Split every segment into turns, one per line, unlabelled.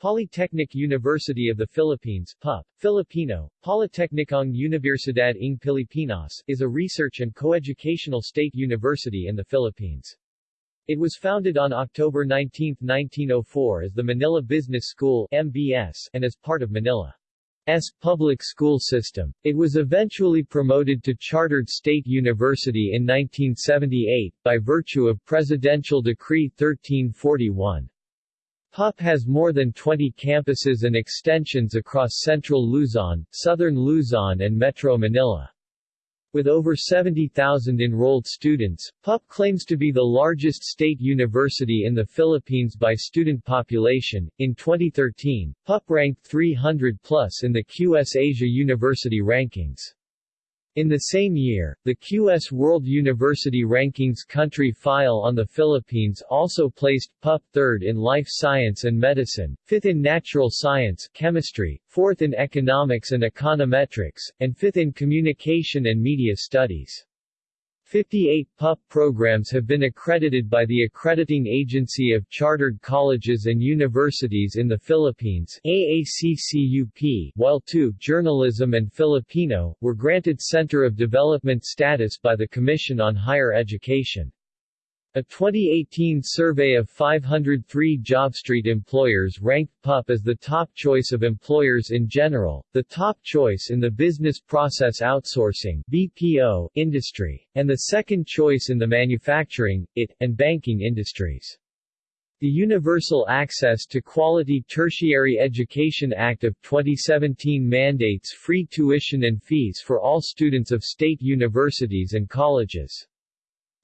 Polytechnic University of the Philippines PUP, Filipino, Politeknikong Unibersidad ng Pilipinas, is a research and coeducational state university in the Philippines. It was founded on October 19, 1904 as the Manila Business School MBS, and as part of Manila's public school system. It was eventually promoted to chartered state university in 1978, by virtue of Presidential Decree 1341. PUP has more than 20 campuses and extensions across central Luzon, southern Luzon and Metro Manila. With over 70,000 enrolled students, PUP claims to be the largest state university in the Philippines by student population. In 2013, PUP ranked 300 plus in the QS Asia University rankings. In the same year, the QS World University Rankings country file on the Philippines also placed PUP third in life science and medicine, fifth in natural science chemistry, fourth in economics and econometrics, and fifth in communication and media studies. 58 PUP programs have been accredited by the Accrediting Agency of Chartered Colleges and Universities in the Philippines AACCUP, while two, Journalism and Filipino, were granted Center of Development status by the Commission on Higher Education. A 2018 survey of 503 JobStreet employers ranked PUP as the top choice of employers in general, the top choice in the business process outsourcing BPO industry, and the second choice in the manufacturing, IT, and banking industries. The Universal Access to Quality Tertiary Education Act of 2017 mandates free tuition and fees for all students of state universities and colleges.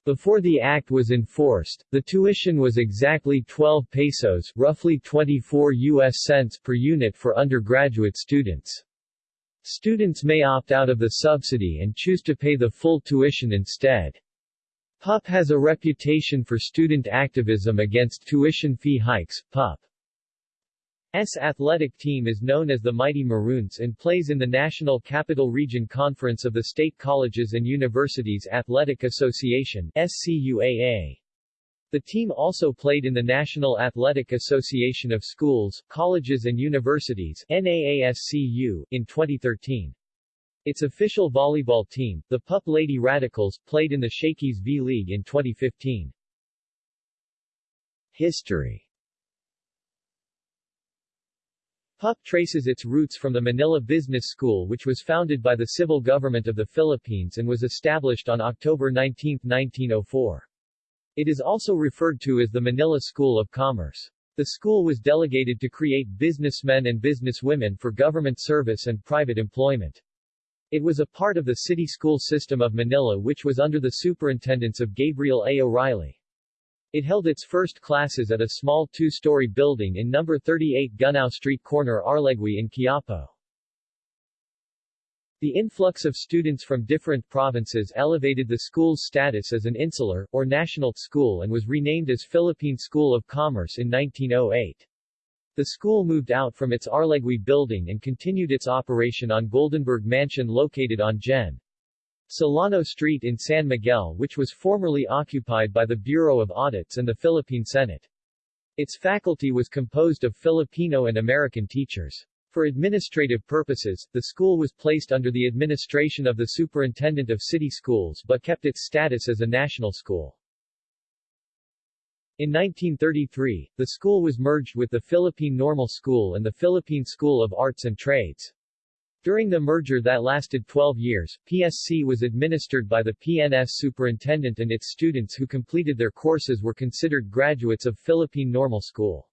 Before the act was enforced, the tuition was exactly 12 pesos, roughly 24 US cents per unit for undergraduate students. Students may opt out of the subsidy and choose to pay the full tuition instead. PUP has a reputation for student activism against tuition fee hikes. PUP S athletic team is known as the Mighty Maroons and plays in the National Capital Region Conference of the State Colleges and Universities Athletic Association SCUAA. The team also played in the National Athletic Association of Schools, Colleges and Universities NAASCU, in 2013. Its official volleyball team, the PUP Lady Radicals, played in the Shakey's V-League in 2015. History PUP traces its roots from the Manila Business School which was founded by the civil government of the Philippines and was established on October 19, 1904. It is also referred to as the Manila School of Commerce. The school was delegated to create businessmen and businesswomen for government service and private employment. It was a part of the city school system of Manila which was under the superintendence of Gabriel A. O'Reilly. It held its first classes at a small two-story building in No. 38 Gunao Street corner Arlegui in Quiapo. The influx of students from different provinces elevated the school's status as an insular, or national, school and was renamed as Philippine School of Commerce in 1908. The school moved out from its Arlegui building and continued its operation on Goldenberg Mansion located on Gen. Solano Street in San Miguel which was formerly occupied by the Bureau of Audits and the Philippine Senate. Its faculty was composed of Filipino and American teachers. For administrative purposes, the school was placed under the administration of the Superintendent of City Schools but kept its status as a national school. In 1933, the school was merged with the Philippine Normal School and the Philippine School of Arts and Trades. During the merger that lasted 12 years, PSC was administered by the PNS superintendent and its students who completed their courses were considered graduates of Philippine Normal School.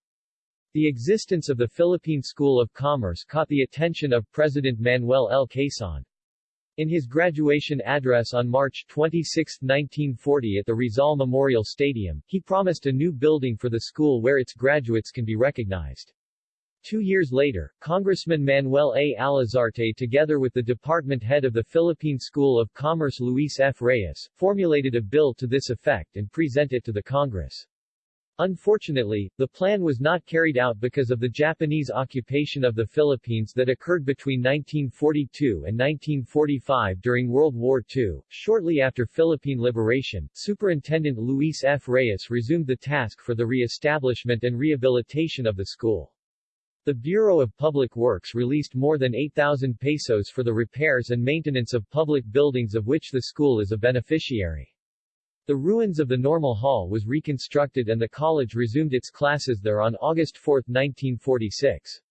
The existence of the Philippine School of Commerce caught the attention of President Manuel L. Quezon. In his graduation address on March 26, 1940 at the Rizal Memorial Stadium, he promised a new building for the school where its graduates can be recognized. Two years later, Congressman Manuel A. Alzate together with the department head of the Philippine School of Commerce Luis F. Reyes, formulated a bill to this effect and present it to the Congress. Unfortunately, the plan was not carried out because of the Japanese occupation of the Philippines that occurred between 1942 and 1945 during World War II. Shortly after Philippine liberation, Superintendent Luis F. Reyes resumed the task for the re-establishment and rehabilitation of the school. The Bureau of Public Works released more than 8,000 pesos for the repairs and maintenance of public buildings of which the school is a beneficiary. The ruins of the Normal Hall was reconstructed and the college resumed its classes there on August 4, 1946.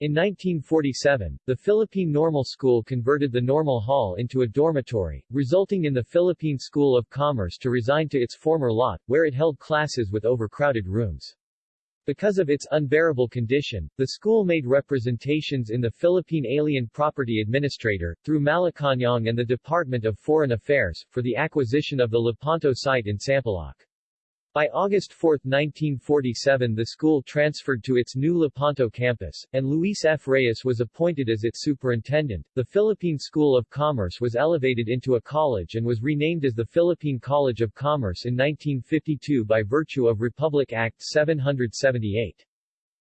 In 1947, the Philippine Normal School converted the Normal Hall into a dormitory, resulting in the Philippine School of Commerce to resign to its former lot, where it held classes with overcrowded rooms. Because of its unbearable condition, the school made representations in the Philippine Alien Property Administrator, through Malacañang and the Department of Foreign Affairs, for the acquisition of the Lepanto site in Sampaloc. By August 4, 1947 the school transferred to its new Lepanto campus, and Luis F. Reyes was appointed as its superintendent. The Philippine School of Commerce was elevated into a college and was renamed as the Philippine College of Commerce in 1952 by virtue of Republic Act 778.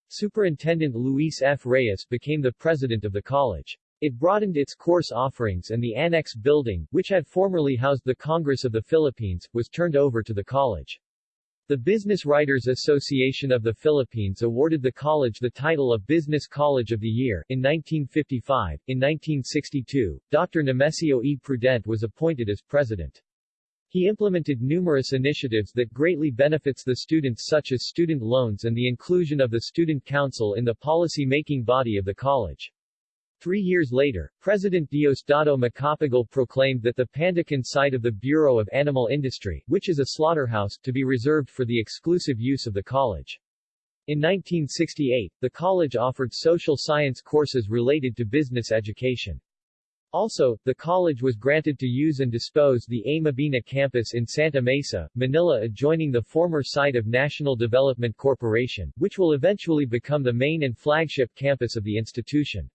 Superintendent Luis F. Reyes became the president of the college. It broadened its course offerings and the annex building, which had formerly housed the Congress of the Philippines, was turned over to the college. The Business Writers Association of the Philippines awarded the college the title of Business College of the Year in 1955. In 1962, Dr. Nemesio E. Prudente was appointed as president. He implemented numerous initiatives that greatly benefits the students such as student loans and the inclusion of the Student Council in the policy-making body of the college. Three years later, President Diosdado Macapagal proclaimed that the Pandacan site of the Bureau of Animal Industry, which is a slaughterhouse, to be reserved for the exclusive use of the college. In 1968, the college offered social science courses related to business education. Also, the college was granted to use and dispose the A. Mabini campus in Santa Mesa, Manila adjoining the former site of National Development Corporation, which will eventually become the main and flagship campus of the institution.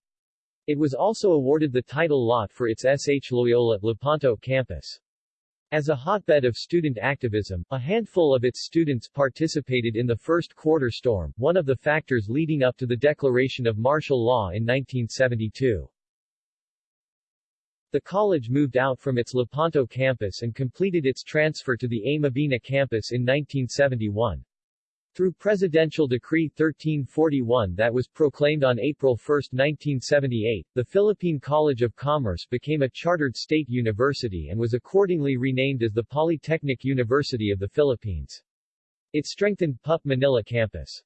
It was also awarded the title lot for its S.H. Loyola Lepanto campus. As a hotbed of student activism, a handful of its students participated in the first quarter storm, one of the factors leading up to the declaration of martial law in 1972. The college moved out from its Lepanto campus and completed its transfer to the A. Mabini campus in 1971. Through Presidential Decree 1341 that was proclaimed on April 1, 1978, the Philippine College of Commerce became a chartered state university and was accordingly renamed as the Polytechnic University of the Philippines. It strengthened PUP Manila campus.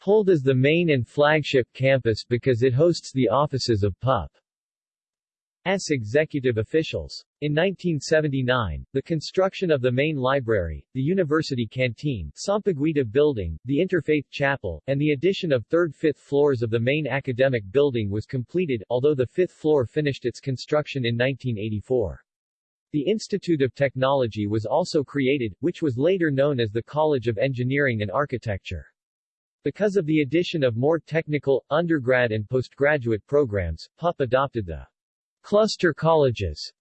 Pulled as the main and flagship campus because it hosts the offices of PUP. S. executive officials. In 1979, the construction of the main library, the university canteen, Sampaguita building, the Interfaith Chapel, and the addition of third-fifth floors of the main academic building was completed, although the fifth floor finished its construction in 1984. The Institute of Technology was also created, which was later known as the College of Engineering and Architecture. Because of the addition of more technical, undergrad and postgraduate programs, PUP adopted the Cluster colleges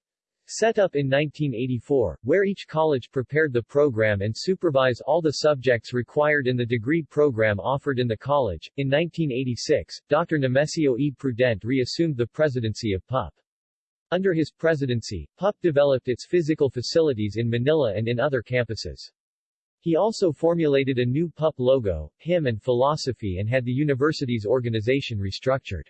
set up in 1984, where each college prepared the program and supervise all the subjects required in the degree program offered in the college. In 1986, Dr. Nemesio E. Prudente reassumed the presidency of PUP. Under his presidency, PUP developed its physical facilities in Manila and in other campuses. He also formulated a new PUP logo, hymn and philosophy and had the university's organization restructured.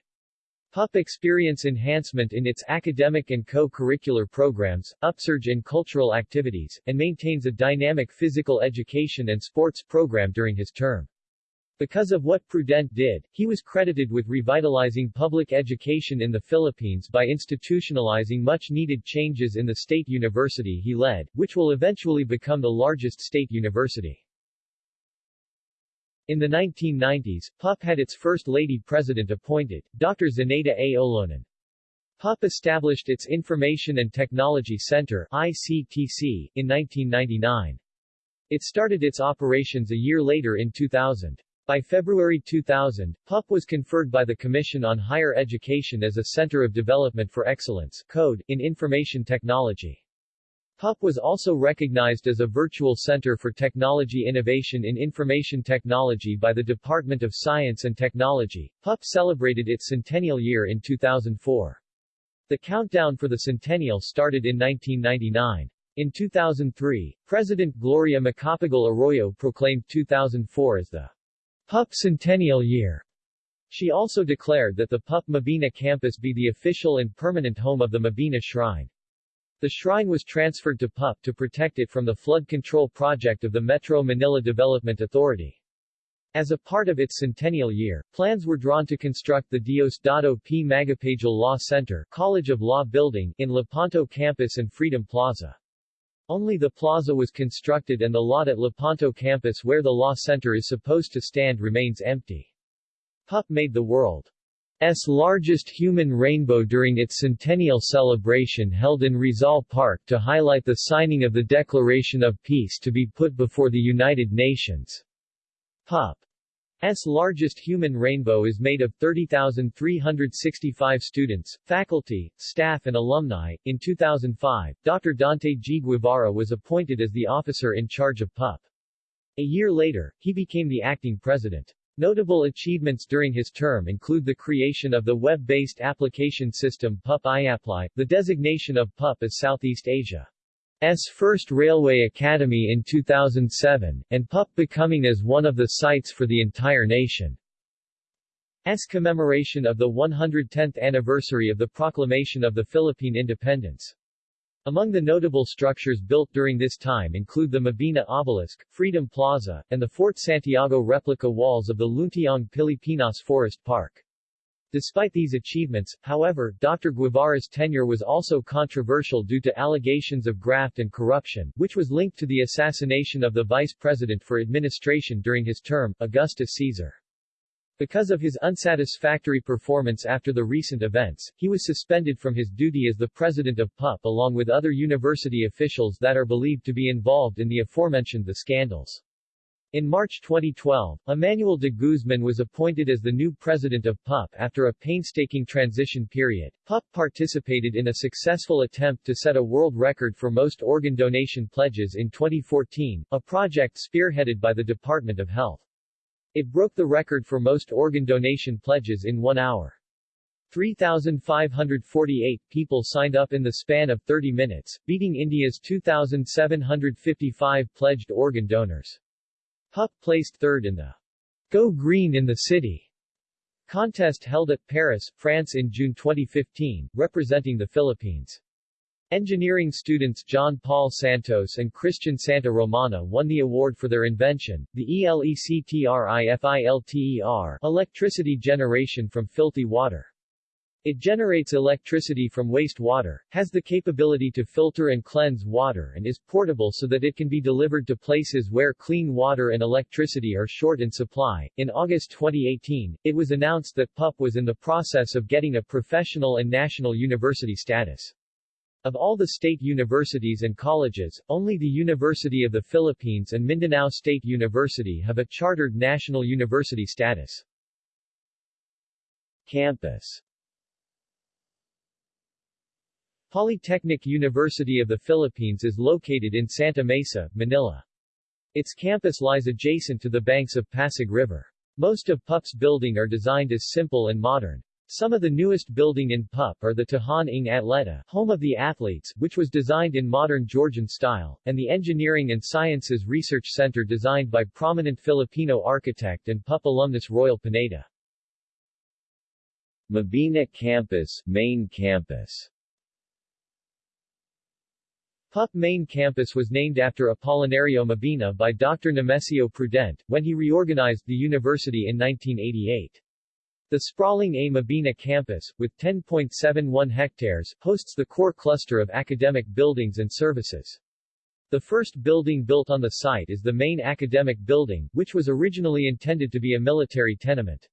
PUP experience enhancement in its academic and co-curricular programs, upsurge in cultural activities, and maintains a dynamic physical education and sports program during his term. Because of what Prudente did, he was credited with revitalizing public education in the Philippines by institutionalizing much-needed changes in the state university he led, which will eventually become the largest state university. In the 1990s, PUP had its first lady president appointed, Dr. Zenaida A. Olonan. PUP established its Information and Technology Center ICTC, in 1999. It started its operations a year later in 2000. By February 2000, PUP was conferred by the Commission on Higher Education as a Center of Development for Excellence Code in Information Technology. PUP was also recognized as a virtual center for technology innovation in information technology by the Department of Science and Technology. PUP celebrated its centennial year in 2004. The countdown for the centennial started in 1999. In 2003, President Gloria Macapagal Arroyo proclaimed 2004 as the PUP Centennial Year. She also declared that the PUP Mabini campus be the official and permanent home of the Mabini Shrine. The shrine was transferred to PUP to protect it from the flood control project of the Metro Manila Development Authority. As a part of its centennial year, plans were drawn to construct the Diosdado P. Macapagal Law Center College of Law Building in Lepanto Campus and Freedom Plaza. Only the plaza was constructed and the lot at Lepanto campus where the law center is supposed to stand remains empty. PUP made the world's largest human rainbow during its centennial celebration held in Rizal Park to highlight the signing of the Declaration of Peace to be put before the United Nations. PUP S largest human rainbow is made of 30,365 students, faculty, staff and alumni. In 2005, Dr. Dante G. Guevara was appointed as the officer in charge of PUP. A year later, he became the acting president. Notable achievements during his term include the creation of the web-based application system PUP iApply, the designation of PUP as Southeast Asia S first railway academy in 2007, and PUP becoming as one of the sites for the entire nation. S commemoration of the 110th anniversary of the proclamation of the Philippine independence. Among the notable structures built during this time include the Mabini Obelisk, Freedom Plaza, and the Fort Santiago replica walls of the Luntiang Pilipinas Forest Park. Despite these achievements, however, Dr. Guevara's tenure was also controversial due to allegations of graft and corruption, which was linked to the assassination of the vice president for administration during his term, Augustus Caesar. Because of his unsatisfactory performance after the recent events, he was suspended from his duty as the president of PUP along with other university officials that are believed to be involved in the aforementioned the scandals. In March 2012, Emmanuel de Guzman was appointed as the new president of PUP after a painstaking transition period. PUP participated in a successful attempt to set a world record for most organ donation pledges in 2014, a project spearheaded by the Department of Health. It broke the record for most organ donation pledges in one hour. 3,548 people signed up in the span of 30 minutes, beating India's 2,755 pledged organ donors. PUP placed third in the Go Green in the City contest held at Paris, France in June 2015, representing the Philippines. Engineering students John Paul Santos and Christian Santa Romana won the award for their invention, the ELECTRIFILTER electricity generation from filthy water. It generates electricity from wastewater, has the capability to filter and cleanse water and is portable so that it can be delivered to places where clean water and electricity are short in supply. In August 2018, it was announced that PUP was in the process of getting a professional and national university status. Of all the state universities and colleges, only the University of the Philippines and Mindanao State University have a chartered national university status. Campus Polytechnic University of the Philippines is located in Santa Mesa, Manila. Its campus lies adjacent to the banks of Pasig River. Most of PUP's building are designed as simple and modern. Some of the newest building in PUP are the Tahan ng Atleta, home of the athletes, which was designed in modern Georgian style, and the Engineering and Sciences Research Center designed by prominent Filipino architect and PUP alumnus Royal Pineda. Mabini Campus, Main Campus PUP main campus was named after Apolinario Mabini by Dr. Nemesio Prudente, when he reorganized the university in 1988. The sprawling A. Mabini campus, with 10.71 hectares, hosts the core cluster of academic buildings and services. The first building built on the site is the main academic building, which was originally intended to be a military tenement.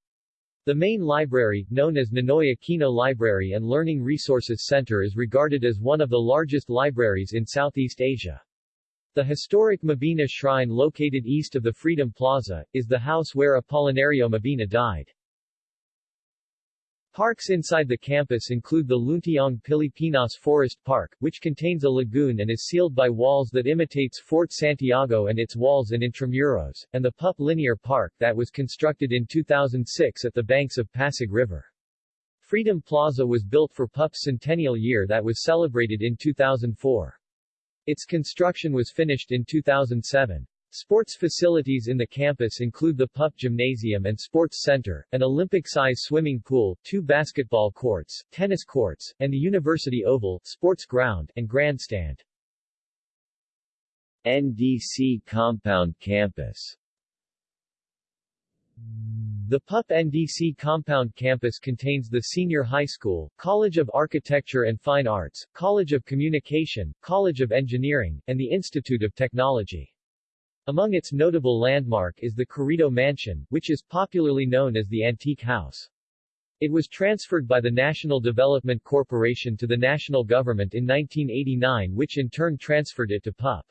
The main library, known as Ninoy Aquino Library and Learning Resources Center is regarded as one of the largest libraries in Southeast Asia. The historic Mabini Shrine located east of the Freedom Plaza, is the house where Apolinario Mabini died. Parks inside the campus include the Luntiang Pilipinas Forest Park, which contains a lagoon and is sealed by walls that imitates Fort Santiago and its walls and intramuros, and the PUP Linear Park that was constructed in 2006 at the banks of Pasig River. Freedom Plaza was built for PUP's centennial year that was celebrated in 2004. Its construction was finished in 2007. Sports facilities in the campus include the PUP Gymnasium and Sports Center, an Olympic-size swimming pool, two basketball courts, tennis courts, and the University Oval, sports ground, and grandstand.
NDC Compound Campus
The PUP NDC Compound Campus contains the Senior High School, College of Architecture and Fine Arts, College of Communication, College of Engineering, and the Institute of Technology. Among its notable landmark is the Corrido Mansion, which is popularly known as the Antique House. It was transferred by the National Development Corporation to the national government in 1989 which in turn transferred it to PUP.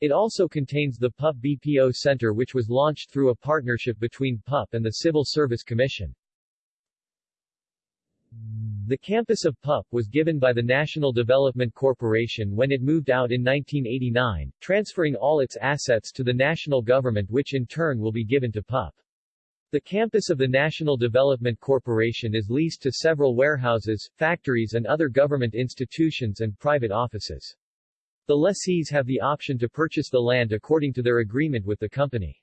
It also contains the PUP BPO Center which was launched through a partnership between PUP and the Civil Service Commission. The campus of PUP was given by the National Development Corporation when it moved out in 1989, transferring all its assets to the national government which in turn will be given to PUP. The campus of the National Development Corporation is leased to several warehouses, factories and other government institutions and private offices. The lessees have the option to purchase the land according to their agreement with the company.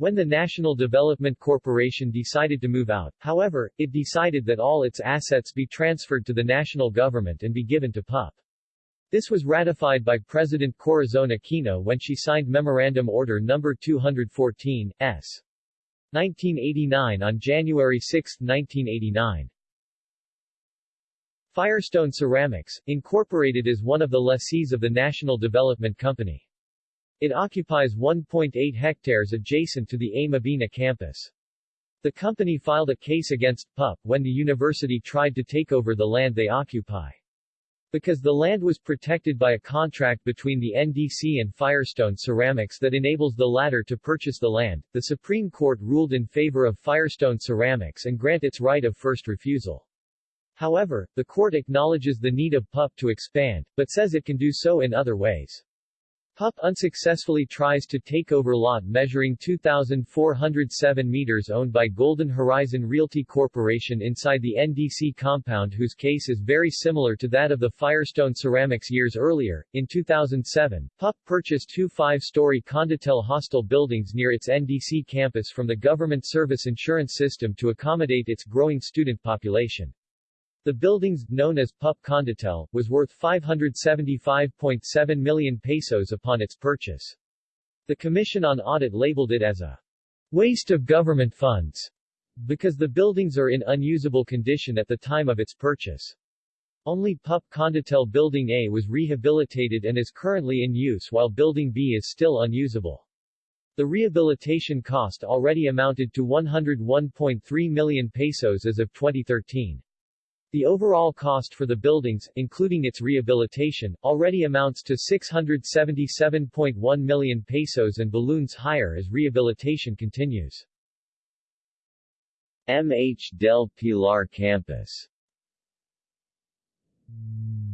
When the National Development Corporation decided to move out, however, it decided that all its assets be transferred to the national government and be given to PUP. This was ratified by President Corazon Aquino when she signed Memorandum Order No. 214, S. 1989 on January 6, 1989. Firestone Ceramics, Incorporated is one of the lessees of the National Development Company. It occupies 1.8 hectares adjacent to the A. Mabini campus. The company filed a case against PUP when the university tried to take over the land they occupy. Because the land was protected by a contract between the NDC and Firestone Ceramics that enables the latter to purchase the land, the Supreme Court ruled in favor of Firestone Ceramics and grant its right of first refusal. However, the court acknowledges the need of PUP to expand, but says it can do so in other ways. PUP unsuccessfully tries to take over lot measuring 2,407 meters owned by Golden Horizon Realty Corporation inside the NDC compound whose case is very similar to that of the Firestone Ceramics years earlier. In 2007, PUP purchased two five-story Condotel hostel buildings near its NDC campus from the government service insurance system to accommodate its growing student population. The buildings, known as PUP Condotel, was worth 575.7 million pesos upon its purchase. The Commission on Audit labeled it as a waste of government funds because the buildings are in unusable condition at the time of its purchase. Only PUP Condotel Building A was rehabilitated and is currently in use while Building B is still unusable. The rehabilitation cost already amounted to 101.3 million pesos as of 2013. The overall cost for the buildings, including its rehabilitation, already amounts to 677.1 million pesos and balloons higher as rehabilitation continues.
MH del Pilar Campus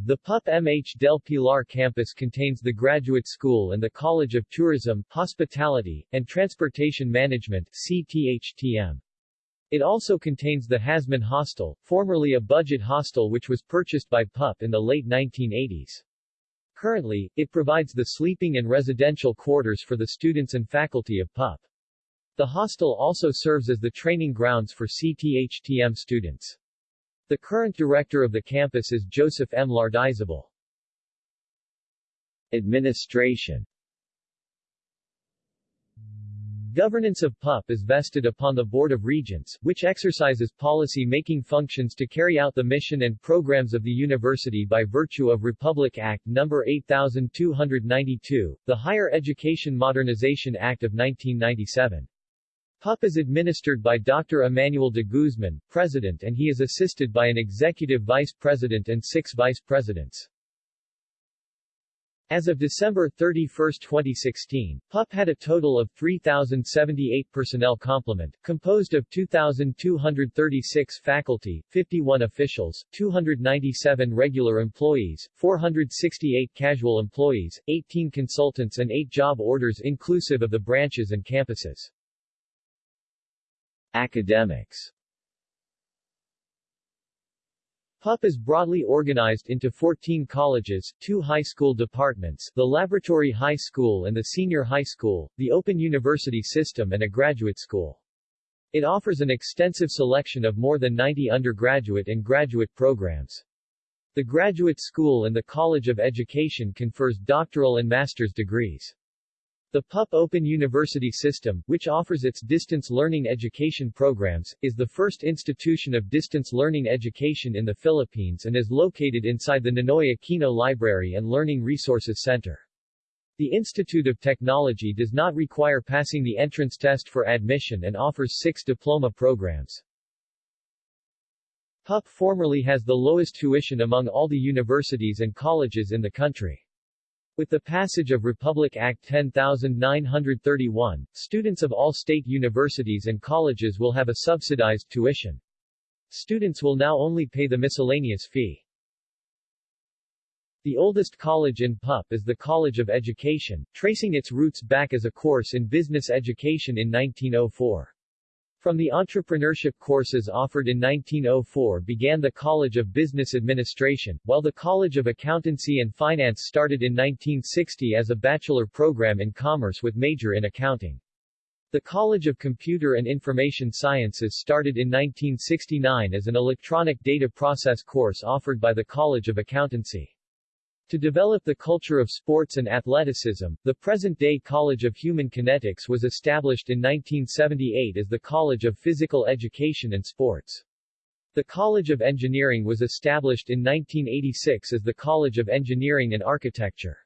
The PUP MH del Pilar campus contains the Graduate School and the College of Tourism, Hospitality, and Transportation Management CTHTM. It also contains the Hasman Hostel, formerly a budget hostel which was purchased by PUP in the late 1980s. Currently, it provides the sleeping and residential quarters for the students and faculty of PUP. The hostel also serves as the training grounds for CTHTM students. The current director of the campus is Joseph M. Lardizabal.
Administration
Governance of PUP is vested upon the Board of Regents, which exercises policy-making functions to carry out the mission and programs of the university by virtue of Republic Act No. 8292, the Higher Education Modernization Act of 1997. PUP is administered by Dr. Emmanuel de Guzman, President and he is assisted by an Executive Vice President and six Vice Presidents. As of December 31, 2016, PUP had a total of 3,078 personnel complement, composed of 2,236 faculty, 51 officials, 297 regular employees, 468 casual employees, 18 consultants and 8 job orders inclusive of the branches and campuses.
Academics
PUP is broadly organized into 14 colleges, two high school departments, the Laboratory High School and the Senior High School, the Open University System and a graduate school. It offers an extensive selection of more than 90 undergraduate and graduate programs. The graduate school and the College of Education confers doctoral and master's degrees. The PUP Open University System, which offers its distance learning education programs, is the first institution of distance learning education in the Philippines and is located inside the Ninoy Aquino Library and Learning Resources Center. The Institute of Technology does not require passing the entrance test for admission and offers six diploma programs. PUP formerly has the lowest tuition among all the universities and colleges in the country. With the passage of Republic Act 10931, students of all state universities and colleges will have a subsidized tuition. Students will now only pay the miscellaneous fee. The oldest college in PUP is the College of Education, tracing its roots back as a course in business education in 1904. From the entrepreneurship courses offered in 1904 began the College of Business Administration, while the College of Accountancy and Finance started in 1960 as a bachelor program in commerce with major in accounting. The College of Computer and Information Sciences started in 1969 as an electronic data process course offered by the College of Accountancy. To develop the culture of sports and athleticism, the present-day College of Human Kinetics was established in 1978 as the College of Physical Education and Sports. The College of Engineering was established in 1986 as the College of Engineering and Architecture.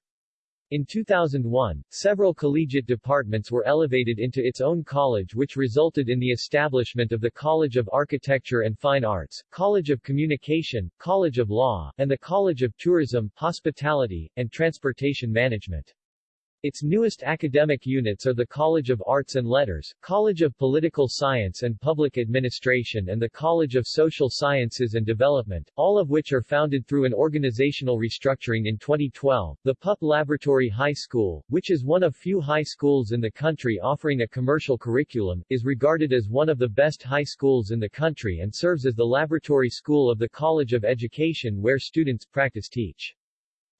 In 2001, several collegiate departments were elevated into its own college which resulted in the establishment of the College of Architecture and Fine Arts, College of Communication, College of Law, and the College of Tourism, Hospitality, and Transportation Management. Its newest academic units are the College of Arts and Letters, College of Political Science and Public Administration and the College of Social Sciences and Development, all of which are founded through an organizational restructuring in 2012. The PUP Laboratory High School, which is one of few high schools in the country offering a commercial curriculum, is regarded as one of the best high schools in the country and serves as the laboratory school of the College of Education where students practice teach.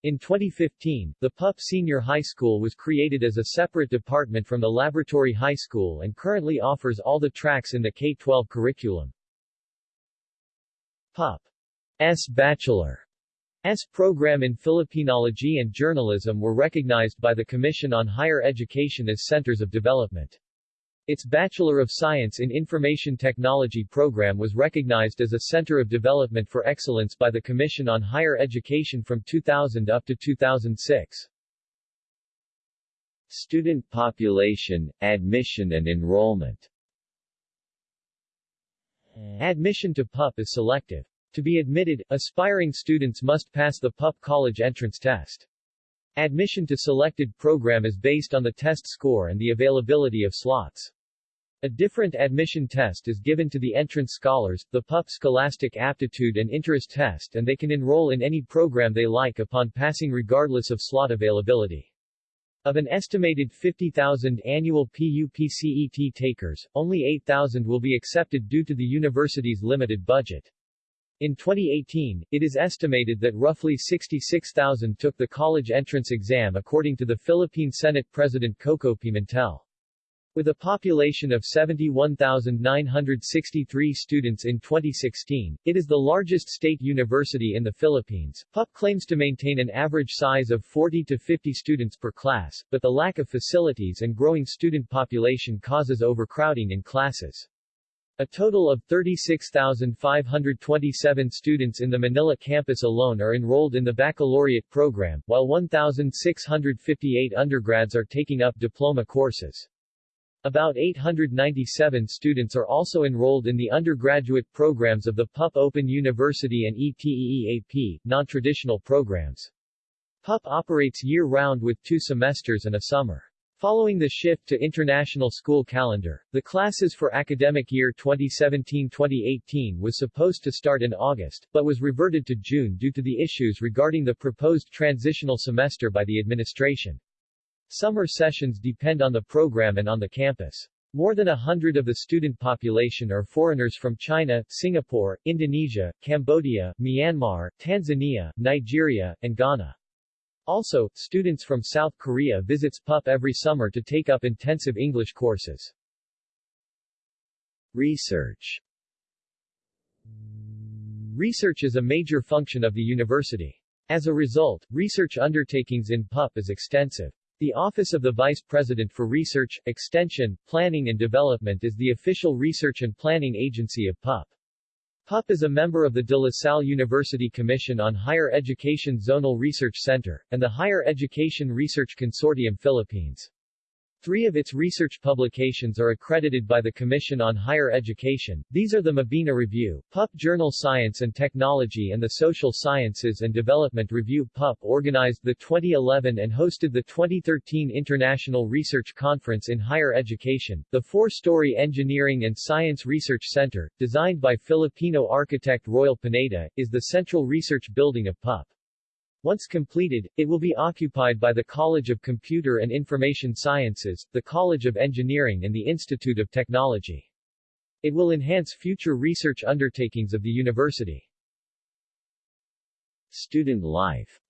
In 2015, the PUP Senior High School was created as a separate department from the Laboratory High School and currently offers all the tracks in the K-12 curriculum. PUP's Bachelor S program in Filipinology and Journalism were recognized by the Commission on Higher Education as centers of development. Its Bachelor of Science in Information Technology program was recognized as a Center of Development for Excellence by the Commission on Higher Education from 2000 up to 2006.
Student population, admission and enrollment
Admission to PUP is selective. To be admitted, aspiring students must pass the PUP college entrance test. Admission to selected program is based on the test score and the availability of slots. A different admission test is given to the entrance scholars, the PUP Scholastic Aptitude and Interest Test and they can enroll in any program they like upon passing regardless of slot availability. Of an estimated 50,000 annual PUP-CET takers, only 8,000 will be accepted due to the university's limited budget. In 2018, it is estimated that roughly 66,000 took the college entrance exam according to the Philippine Senate President Koko Pimentel. With a population of 71,963 students in 2016, it is the largest state university in the Philippines. PUP claims to maintain an average size of 40 to 50 students per class, but the lack of facilities and growing student population causes overcrowding in classes. A total of 36,527 students in the Manila campus alone are enrolled in the baccalaureate program, while 1,658 undergrads are taking up diploma courses. About 897 students are also enrolled in the undergraduate programs of the PUP Open University and ETEAP, non-traditional programs. PUP operates year-round with two semesters and a summer. Following the shift to international school calendar, the classes for academic year 2017-2018 was supposed to start in August, but was reverted to June due to the issues regarding the proposed transitional semester by the administration. Summer sessions depend on the program and on the campus. More than a hundred of the student population are foreigners from China, Singapore, Indonesia, Cambodia, Myanmar, Tanzania, Nigeria, and Ghana. Also, students from South Korea visits PUP every summer to take up intensive English courses.
Research
Research is a major function of the university. As a result, research undertakings in PUP is extensive. The Office of the Vice President for Research, Extension, Planning and Development is the official research and planning agency of PUP. PUP is a member of the De La Salle University Commission on Higher Education Zonal Research Center, and the Higher Education Research Consortium Philippines. Three of its research publications are accredited by the Commission on Higher Education. These are the Mabini Review, PUP Journal Science and Technology and the Social Sciences and Development Review. PUP organized the 2011 and hosted the 2013 International Research Conference in Higher Education. The four-story Engineering and Science Research Center, designed by Filipino architect Royal Pineda, is the central research building of PUP. Once completed, it will be occupied by the College of Computer and Information Sciences, the College of Engineering and the Institute of Technology. It will enhance future research undertakings of the university.
Student life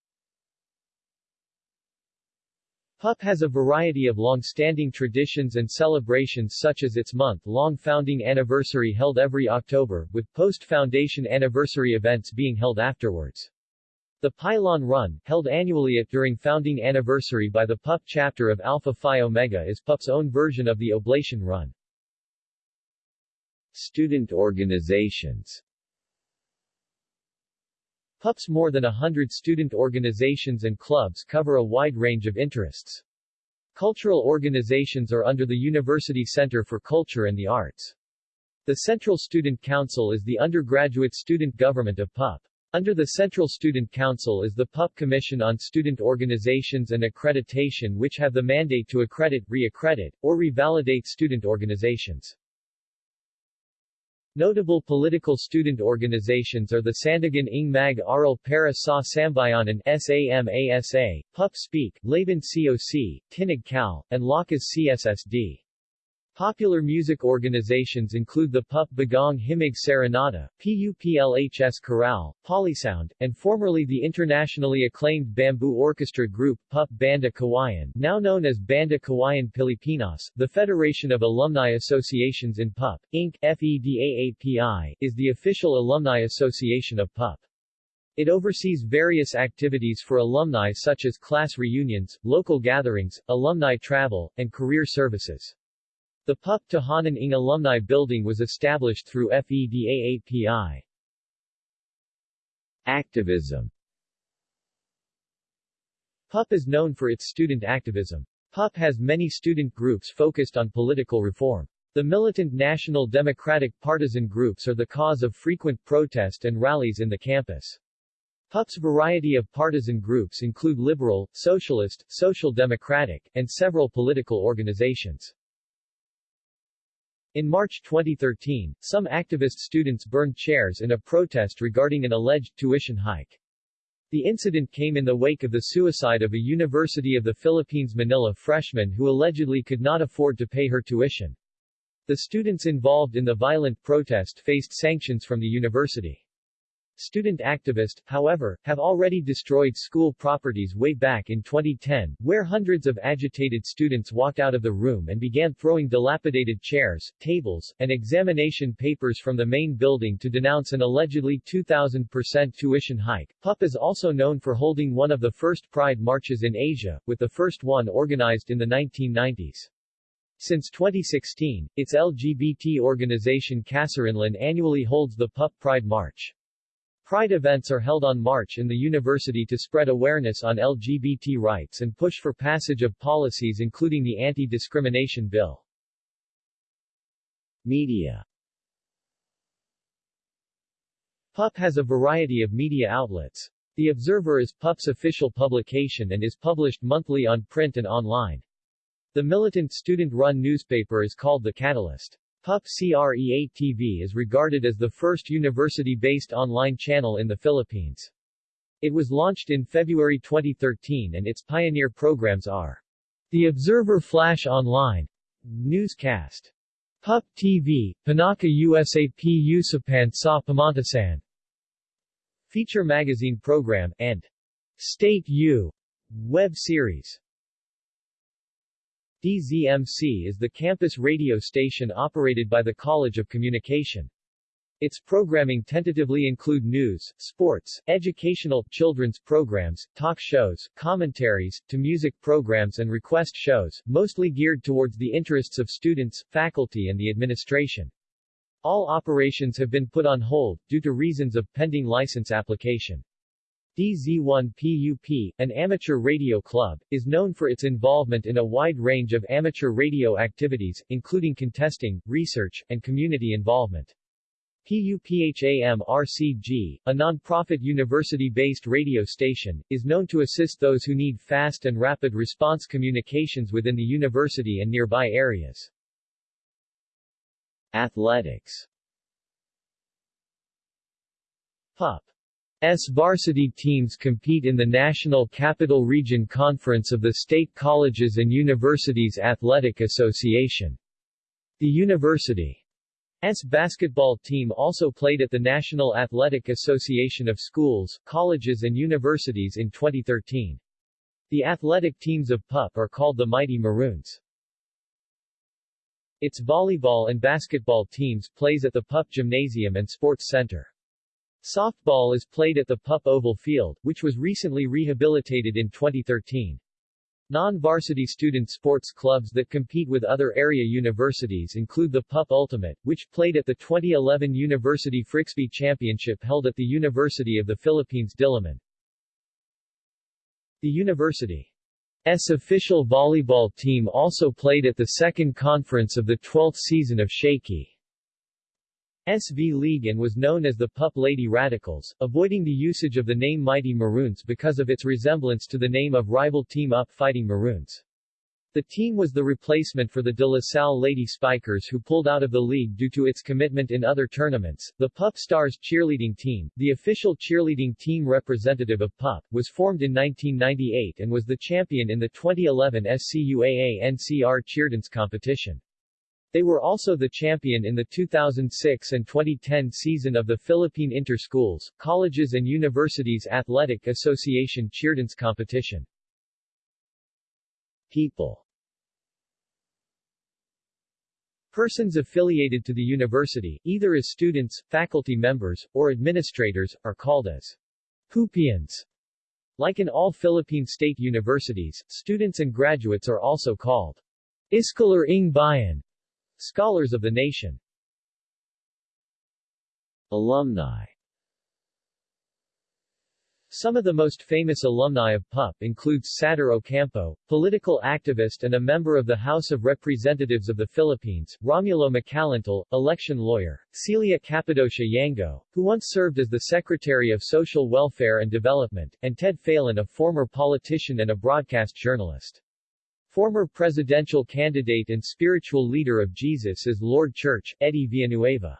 PUP has a variety of long-standing traditions and celebrations such as its month-long founding anniversary held every October, with post-foundation anniversary events being held afterwards. The Pylon Run, held annually at during founding anniversary by the PUP chapter of Alpha Phi Omega is PUP's own version of the Oblation Run.
Student organizations
PUP's more than a hundred student organizations and clubs cover a wide range of interests. Cultural organizations are under the University Center for Culture and the Arts. The Central Student Council is the undergraduate student government of PUP. Under the Central Student Council is the PUP Commission on Student Organizations and Accreditation which have the mandate to accredit, re-accredit, or revalidate student organizations. Notable political student organizations are the Sandigan ng Mag Aral para sa Sambayanan SAMASA, PUP Speak, Laban COC, Tinig Cal, and Lakas CSSD. Popular music organizations include the PUP Bagong Himig Serenata, PUPLHS Chorale, Polysound, and formerly the internationally acclaimed bamboo orchestra group PUP Banda Kawayan now known as Banda Kawayan Pilipinas. The Federation of Alumni Associations in PUP, Inc. FEDAAPI, is the official alumni association of PUP. It oversees various activities for alumni such as class reunions, local gatherings, alumni travel, and career services. The PUP Tahanan ng Alumni Building was established through FEDAAPI.
Activism
PUP is known for its student activism. PUP has many student groups focused on political reform. The militant National Democratic partisan groups are the cause of frequent protest and rallies in the campus. PUP's variety of partisan groups include liberal, socialist, social democratic, and several political organizations. In March 2013, some activist students burned chairs in a protest regarding an alleged tuition hike. The incident came in the wake of the suicide of a University of the Philippines Manila freshman who allegedly could not afford to pay her tuition. The students involved in the violent protest faced sanctions from the university. Student activists, however, have already destroyed school properties way back in 2010, where hundreds of agitated students walked out of the room and began throwing dilapidated chairs, tables, and examination papers from the main building to denounce an allegedly 2,000% tuition hike. PUP is also known for holding one of the first Pride marches in Asia, with the first one organized in the 1990s. Since 2016, its LGBT organization Kasarinlan annually holds the PUP Pride March. Pride events are held on March in the university to spread awareness on LGBT rights and push for passage of policies including the Anti-Discrimination Bill.
Media
PUP has a variety of media outlets. The Observer is PUP's official publication and is published monthly on print and online. The militant student-run newspaper is called The Catalyst. PUP CREA TV is regarded as the first university-based online channel in the Philippines. It was launched in February 2013 and its pioneer programs are The Observer Flash Online, Newscast. Pup TV, Panaka USAP Usapan sa Pamantasan. Feature magazine program, and State U web series. DZMC is the campus radio station operated by the College of Communication. Its programming tentatively include news, sports, educational, children's programs, talk shows, commentaries, to music programs and request shows, mostly geared towards the interests of students, faculty and the administration. All operations have been put on hold, due to reasons of pending license application. DZ1PUP, an amateur radio club, is known for its involvement in a wide range of amateur radio activities, including contesting, research, and community involvement. PUPHAM-RCG, a non-profit university-based radio station, is known to assist those who need fast and rapid response communications within the university and nearby areas.
Athletics
PUP S varsity teams compete in the National Capital Region Conference of the State Colleges and Universities Athletic Association. The university's basketball team also played at the National Athletic Association of Schools, Colleges and Universities in 2013. The athletic teams of PUP are called the Mighty Maroons. Its volleyball and basketball teams plays at the PUP Gymnasium and Sports Center. Softball is played at the PUP Oval Field, which was recently rehabilitated in 2013. Non-varsity student sports clubs that compete with other area universities include the PUP Ultimate, which played at the 2011 University Frisbee Championship held at the University of the Philippines Diliman. The university's official volleyball team also played at the second conference of the 12th season of Shaky. SV League and was known as the Pup Lady Radicals, avoiding the usage of the name Mighty Maroons because of its resemblance to the name of rival team Up Fighting Maroons. The team was the replacement for the De La Salle Lady Spikers who pulled out of the league due to its commitment in other tournaments. The Pup Stars cheerleading team, the official cheerleading team representative of Pup, was formed in 1998 and was the champion in the 2011 SCUAA NCR Cheerdance competition. They were also the champion in the 2006 and 2010 season of the Philippine Inter-Schools, Colleges and Universities Athletic Association Cheerdance competition.
People
Persons affiliated to the university, either as students, faculty members, or administrators, are called as Pupians. Like in all Philippine state universities, students and graduates are also called Iskolar ng Bayan, Scholars of the Nation
Alumni
Some of the most famous alumni of PUP include Satur Ocampo, political activist and a member of the House of Representatives of the Philippines, Romulo Macalintal, election lawyer, Celia Cappadocia Yangco, who once served as the Secretary of Social Welfare and Development, and Ted Failon a former politician and a broadcast journalist. Former presidential candidate and spiritual leader of Jesus is Lord Church, Eddie Villanueva.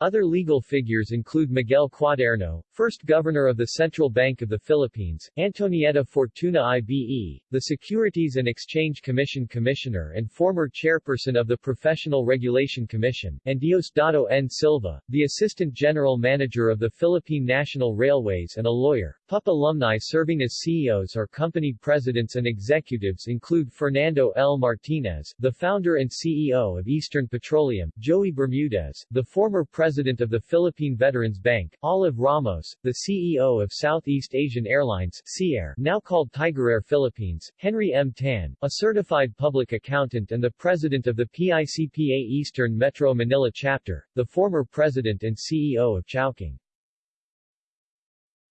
Other legal figures include Miguel Cuaderno, first governor of the Central Bank of the Philippines, Antonieta Fortuna IBE, the Securities and Exchange Commission Commissioner and former chairperson of the Professional Regulation Commission, and Diosdado N. Silva, the Assistant General Manager of the Philippine National Railways and a lawyer. PUP alumni serving as CEOs or company presidents and executives include Fernando L. Martinez, the founder and CEO of Eastern Petroleum, Joey Bermudez, the former president President of the Philippine Veterans Bank, Olive Ramos, the CEO of Southeast Asian Airlines CAIR, now called Tigerair Philippines, Henry M. Tan, a certified public accountant and the president of the PICPA Eastern Metro Manila chapter, the former president and CEO of Chowking.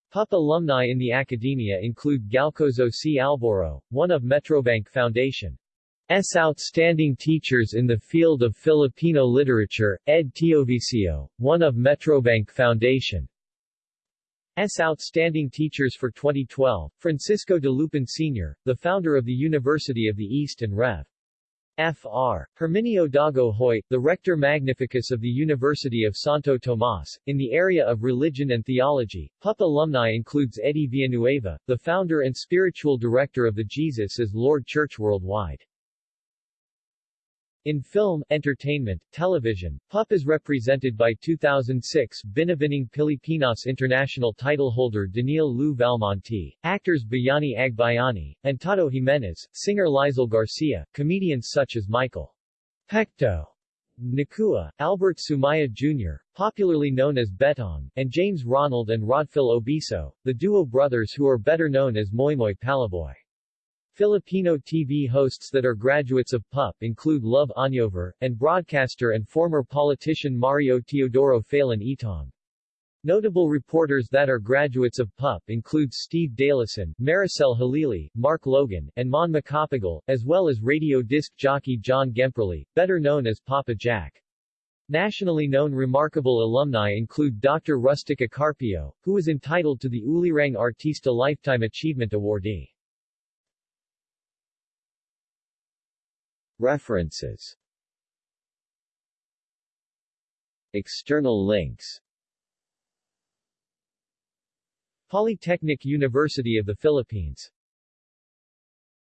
PUP alumni in the academia include Galcozo C. Alboro, one of Metrobank Foundation. S. outstanding teachers in the field of Filipino literature, Ed Teovicio, one of Metrobank Foundation. S. outstanding teachers for 2012, Francisco Dalupan Sr., the founder of the University of the East and Rev. Fr. Herminio Dagohoy, the Rector Magnificus of the University of Santo Tomas, in the area of religion and theology. PUP alumni includes Eddie Villanueva, the founder and spiritual director of the Jesus is Lord Church worldwide. In film, entertainment, television, PUP is represented by 2006 Binibining Pilipinas international titleholder Denille Lou Valmonte, actors Bayani Agbayani, and Tado Jimenez, singer Lizel Garcia, comedians such as Michael Pekto Nacua, Albert Sumaya Jr., popularly known as Betong, and James Ronald and Rodphil Obiso, the duo brothers who are better known as Moymoy Palaboy. Filipino TV hosts that are graduates of PUP include Love Añover, and broadcaster and former politician Mario Teodoro Failon Etong. Notable reporters that are graduates of PUP include Steve Dailisan, Maricel Halili, Mark Logan, and Mon Macapagal, as well as radio disc jockey John Gemperle, better known as Papa Jack. Nationally known remarkable alumni include Dr. Rustica Carpio, who was entitled to the Ulirang Artista Lifetime Achievement Awardee.
References. External links.
Polytechnic University of the Philippines